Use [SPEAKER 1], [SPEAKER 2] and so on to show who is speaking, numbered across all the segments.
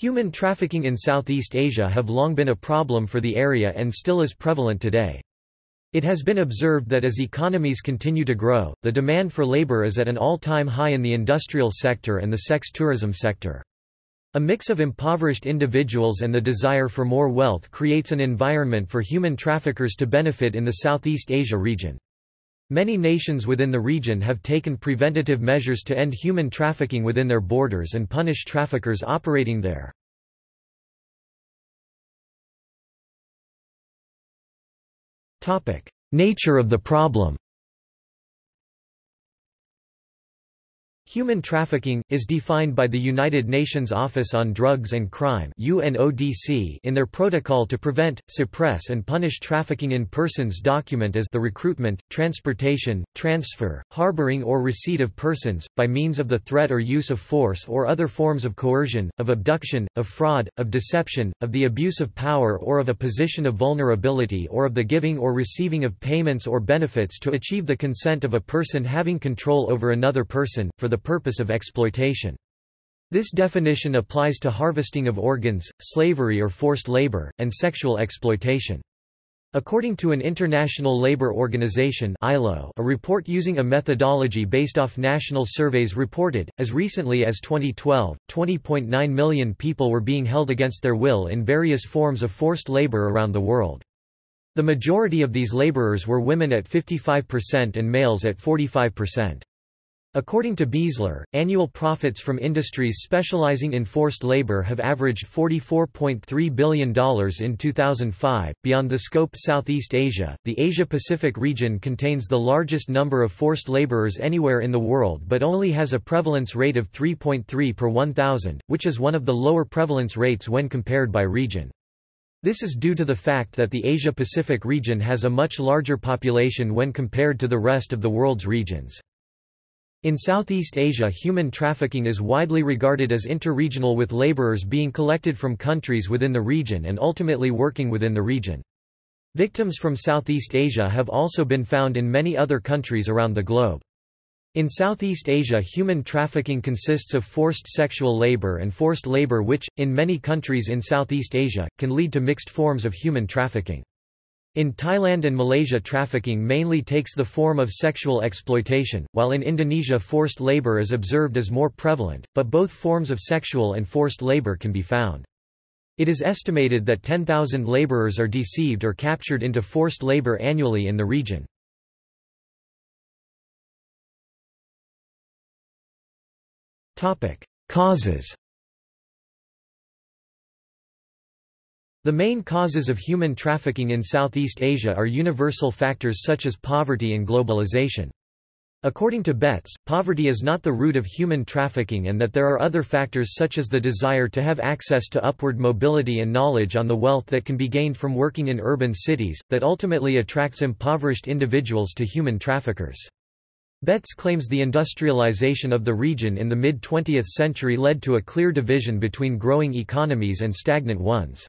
[SPEAKER 1] Human trafficking in Southeast Asia have long been a problem for the area and still is prevalent today. It has been observed that as economies continue to grow, the demand for labor is at an all-time high in the industrial sector and the sex tourism sector. A mix of impoverished individuals and the desire for more wealth creates an environment for human traffickers to benefit in the Southeast Asia region. Many nations within the region have taken preventative measures to end human trafficking within their borders and punish traffickers operating there. Nature of the problem Human trafficking, is defined by the United Nations Office on Drugs and Crime in their Protocol to Prevent, Suppress and Punish Trafficking in Persons document as the recruitment, transportation, transfer, harboring or receipt of persons, by means of the threat or use of force or other forms of coercion, of abduction, of fraud, of deception, of the abuse of power or of a position of vulnerability or of the giving or receiving of payments or benefits to achieve the consent of a person having control over another person, for the the purpose of exploitation. This definition applies to harvesting of organs, slavery or forced labor, and sexual exploitation. According to an International Labour Organization ILO, a report using a methodology based off national surveys reported, as recently as 2012, 20.9 million people were being held against their will in various forms of forced labor around the world. The majority of these laborers were women at 55% and males at 45%. According to Belser, annual profits from industries specializing in forced labor have averaged $44.3 billion in 2005. Beyond the scope Southeast Asia, the Asia Pacific region contains the largest number of forced laborers anywhere in the world but only has a prevalence rate of 3.3 per 1,000, which is one of the lower prevalence rates when compared by region. This is due to the fact that the Asia-Pacific region has a much larger population when compared to the rest of the world's regions. In Southeast Asia human trafficking is widely regarded as interregional with laborers being collected from countries within the region and ultimately working within the region. Victims from Southeast Asia have also been found in many other countries around the globe. In Southeast Asia human trafficking consists of forced sexual labor and forced labor which, in many countries in Southeast Asia, can lead to mixed forms of human trafficking. In Thailand and Malaysia trafficking mainly takes the form of sexual exploitation, while in Indonesia forced labor is observed as more prevalent, but both forms of sexual and forced labor can be found. It is estimated that 10,000 laborers are deceived or captured into forced labor annually in the region. Causes The main causes of human trafficking in Southeast Asia are universal factors such as poverty and globalization. According to Betts, poverty is not the root of human trafficking and that there are other factors such as the desire to have access to upward mobility and knowledge on the wealth that can be gained from working in urban cities, that ultimately attracts impoverished individuals to human traffickers. Betts claims the industrialization of the region in the mid-20th century led to a clear division between growing economies and stagnant ones.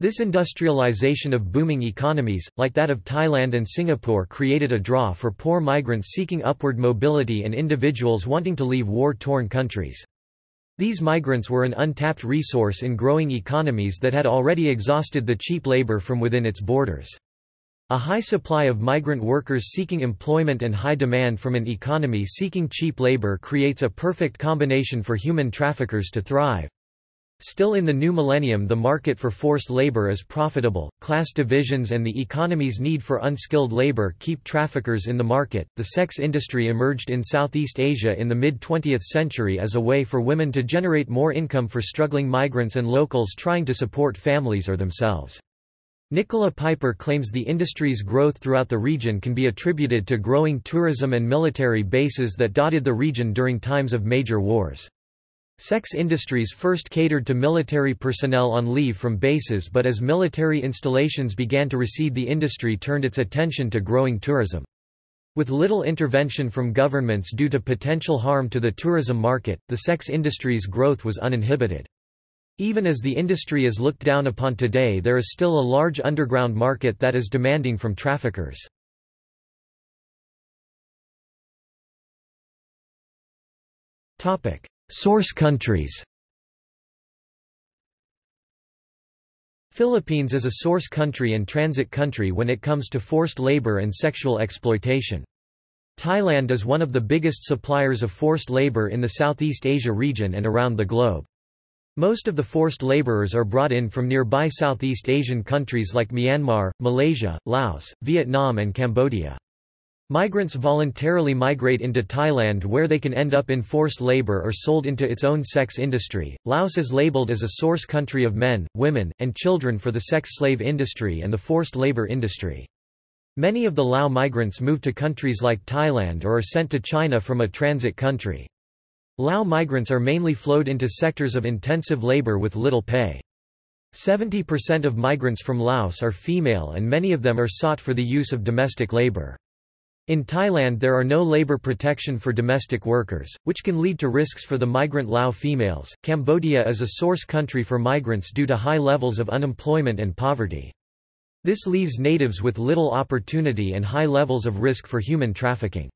[SPEAKER 1] This industrialization of booming economies, like that of Thailand and Singapore created a draw for poor migrants seeking upward mobility and individuals wanting to leave war-torn countries. These migrants were an untapped resource in growing economies that had already exhausted the cheap labor from within its borders. A high supply of migrant workers seeking employment and high demand from an economy seeking cheap labor creates a perfect combination for human traffickers to thrive. Still in the new millennium the market for forced labor is profitable, class divisions and the economy's need for unskilled labor keep traffickers in the market. The sex industry emerged in Southeast Asia in the mid-20th century as a way for women to generate more income for struggling migrants and locals trying to support families or themselves. Nicola Piper claims the industry's growth throughout the region can be attributed to growing tourism and military bases that dotted the region during times of major wars. Sex industries first catered to military personnel on leave from bases but as military installations began to recede the industry turned its attention to growing tourism. With little intervention from governments due to potential harm to the tourism market, the sex industry's growth was uninhibited. Even as the industry is looked down upon today there is still a large underground market that is demanding from traffickers. Source countries Philippines is a source country and transit country when it comes to forced labor and sexual exploitation. Thailand is one of the biggest suppliers of forced labor in the Southeast Asia region and around the globe. Most of the forced laborers are brought in from nearby Southeast Asian countries like Myanmar, Malaysia, Laos, Vietnam and Cambodia. Migrants voluntarily migrate into Thailand where they can end up in forced labor or sold into its own sex industry. Laos is labeled as a source country of men, women, and children for the sex slave industry and the forced labor industry. Many of the Lao migrants move to countries like Thailand or are sent to China from a transit country. Lao migrants are mainly flowed into sectors of intensive labor with little pay. 70% of migrants from Laos are female and many of them are sought for the use of domestic labor. In Thailand there are no labor protection for domestic workers, which can lead to risks for the migrant Lao females. Cambodia is a source country for migrants due to high levels of unemployment and poverty. This leaves natives with little opportunity and high levels of risk for human trafficking.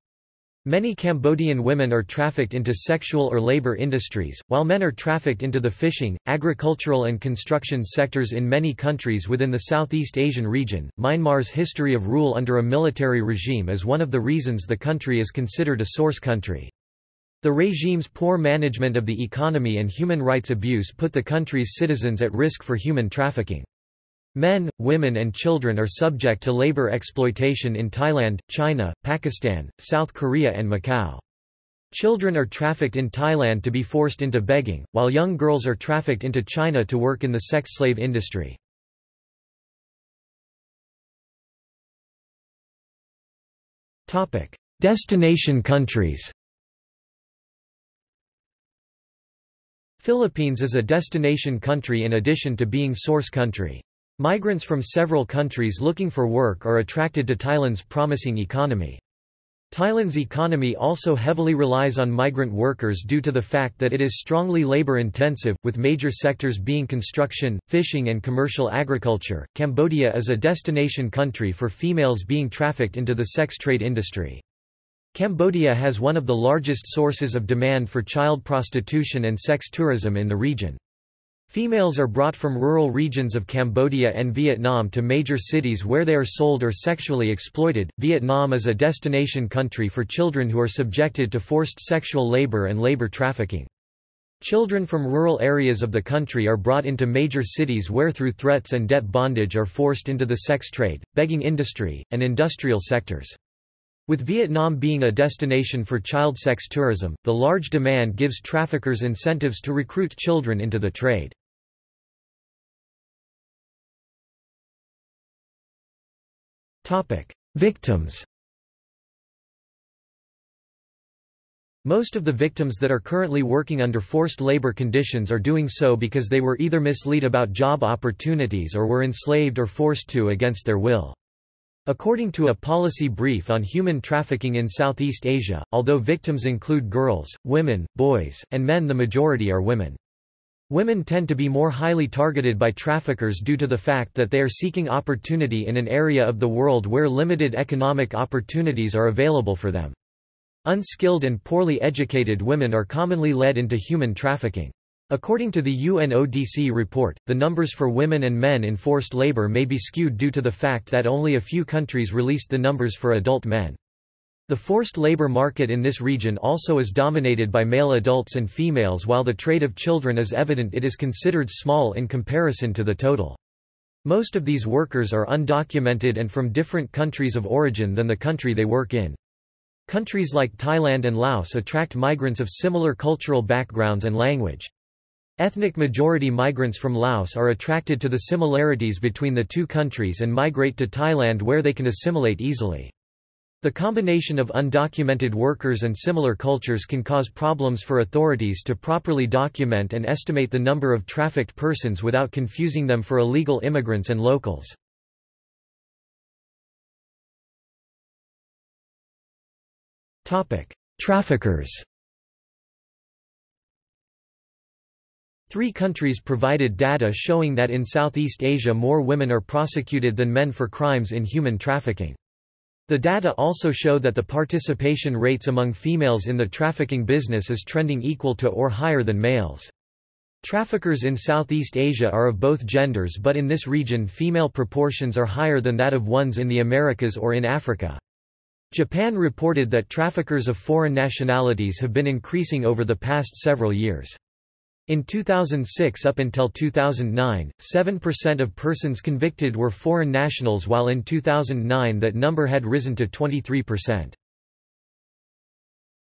[SPEAKER 1] Many Cambodian women are trafficked into sexual or labor industries, while men are trafficked into the fishing, agricultural, and construction sectors in many countries within the Southeast Asian region. Myanmar's history of rule under a military regime is one of the reasons the country is considered a source country. The regime's poor management of the economy and human rights abuse put the country's citizens at risk for human trafficking. Men, women and children are subject to labor exploitation in Thailand, China, Pakistan, South Korea and Macau. Children are trafficked in Thailand to be forced into begging, while young girls are trafficked into China to work in the sex slave industry. Destination countries Philippines is a destination country in addition to being source country. Migrants from several countries looking for work are attracted to Thailand's promising economy. Thailand's economy also heavily relies on migrant workers due to the fact that it is strongly labor-intensive, with major sectors being construction, fishing and commercial agriculture. Cambodia is a destination country for females being trafficked into the sex trade industry. Cambodia has one of the largest sources of demand for child prostitution and sex tourism in the region. Females are brought from rural regions of Cambodia and Vietnam to major cities where they are sold or sexually exploited. Vietnam is a destination country for children who are subjected to forced sexual labor and labor trafficking. Children from rural areas of the country are brought into major cities where through threats and debt bondage are forced into the sex trade, begging industry, and industrial sectors. With Vietnam being a destination for child sex tourism, the large demand gives traffickers incentives to recruit children into the trade. Victims Most of the victims that are currently working under forced labor conditions are doing so because they were either misled about job opportunities or were enslaved or forced to against their will. According to a policy brief on human trafficking in Southeast Asia, although victims include girls, women, boys, and men the majority are women. Women tend to be more highly targeted by traffickers due to the fact that they are seeking opportunity in an area of the world where limited economic opportunities are available for them. Unskilled and poorly educated women are commonly led into human trafficking. According to the UNODC report, the numbers for women and men in forced labor may be skewed due to the fact that only a few countries released the numbers for adult men. The forced labor market in this region also is dominated by male adults and females while the trade of children is evident it is considered small in comparison to the total. Most of these workers are undocumented and from different countries of origin than the country they work in. Countries like Thailand and Laos attract migrants of similar cultural backgrounds and language. Ethnic majority migrants from Laos are attracted to the similarities between the two countries and migrate to Thailand where they can assimilate easily. The combination of undocumented workers and similar cultures can cause problems for authorities to properly document and estimate the number of trafficked persons without confusing them for illegal immigrants and locals. Traffickers Three countries provided data showing that in Southeast Asia more women are prosecuted than men for crimes in human trafficking. The data also show that the participation rates among females in the trafficking business is trending equal to or higher than males. Traffickers in Southeast Asia are of both genders but in this region female proportions are higher than that of ones in the Americas or in Africa. Japan reported that traffickers of foreign nationalities have been increasing over the past several years. In 2006 up until 2009, 7% of persons convicted were foreign nationals while in 2009 that number had risen to 23%.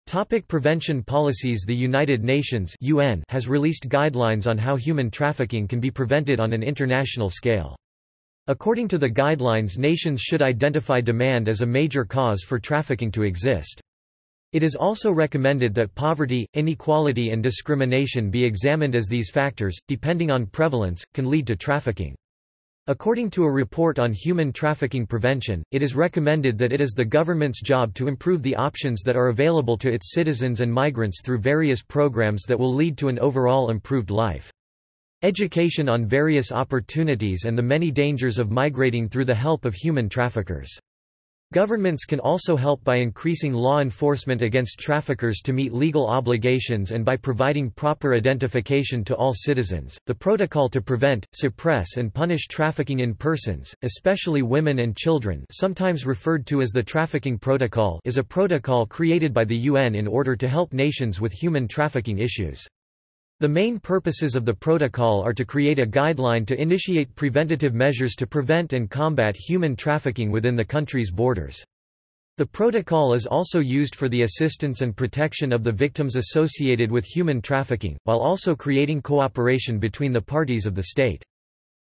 [SPEAKER 1] Topic prevention policies The United Nations UN has released guidelines on how human trafficking can be prevented on an international scale. According to the guidelines nations should identify demand as a major cause for trafficking to exist. It is also recommended that poverty, inequality and discrimination be examined as these factors, depending on prevalence, can lead to trafficking. According to a report on human trafficking prevention, it is recommended that it is the government's job to improve the options that are available to its citizens and migrants through various programs that will lead to an overall improved life. Education on various opportunities and the many dangers of migrating through the help of human traffickers. Governments can also help by increasing law enforcement against traffickers to meet legal obligations and by providing proper identification to all citizens. The protocol to prevent, suppress, and punish trafficking in persons, especially women and children, sometimes referred to as the Trafficking Protocol, is a protocol created by the UN in order to help nations with human trafficking issues. The main purposes of the protocol are to create a guideline to initiate preventative measures to prevent and combat human trafficking within the country's borders. The protocol is also used for the assistance and protection of the victims associated with human trafficking, while also creating cooperation between the parties of the state.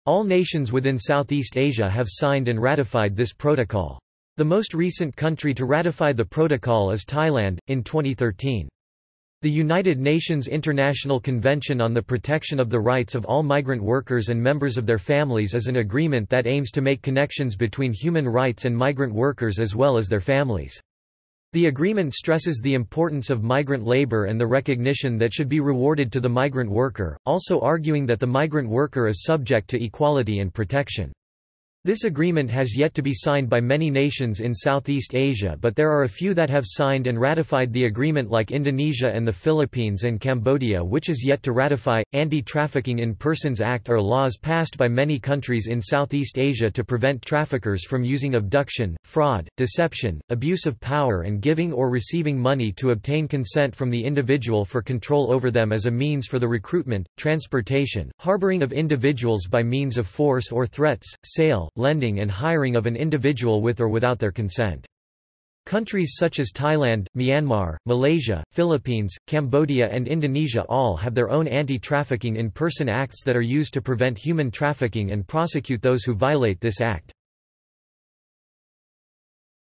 [SPEAKER 1] All nations within Southeast Asia have signed and ratified this protocol. The most recent country to ratify the protocol is Thailand, in 2013. The United Nations International Convention on the Protection of the Rights of All Migrant Workers and Members of Their Families is an agreement that aims to make connections between human rights and migrant workers as well as their families. The agreement stresses the importance of migrant labor and the recognition that should be rewarded to the migrant worker, also arguing that the migrant worker is subject to equality and protection. This agreement has yet to be signed by many nations in Southeast Asia but there are a few that have signed and ratified the agreement like Indonesia and the Philippines and Cambodia which is yet to ratify. Anti-Trafficking in Persons Act are laws passed by many countries in Southeast Asia to prevent traffickers from using abduction, fraud, deception, abuse of power and giving or receiving money to obtain consent from the individual for control over them as a means for the recruitment, transportation, harboring of individuals by means of force or threats, sale, lending and hiring of an individual with or without their consent. Countries such as Thailand, Myanmar, Malaysia, Philippines, Cambodia and Indonesia all have their own anti-trafficking in person acts that are used to prevent human trafficking and prosecute those who violate this act.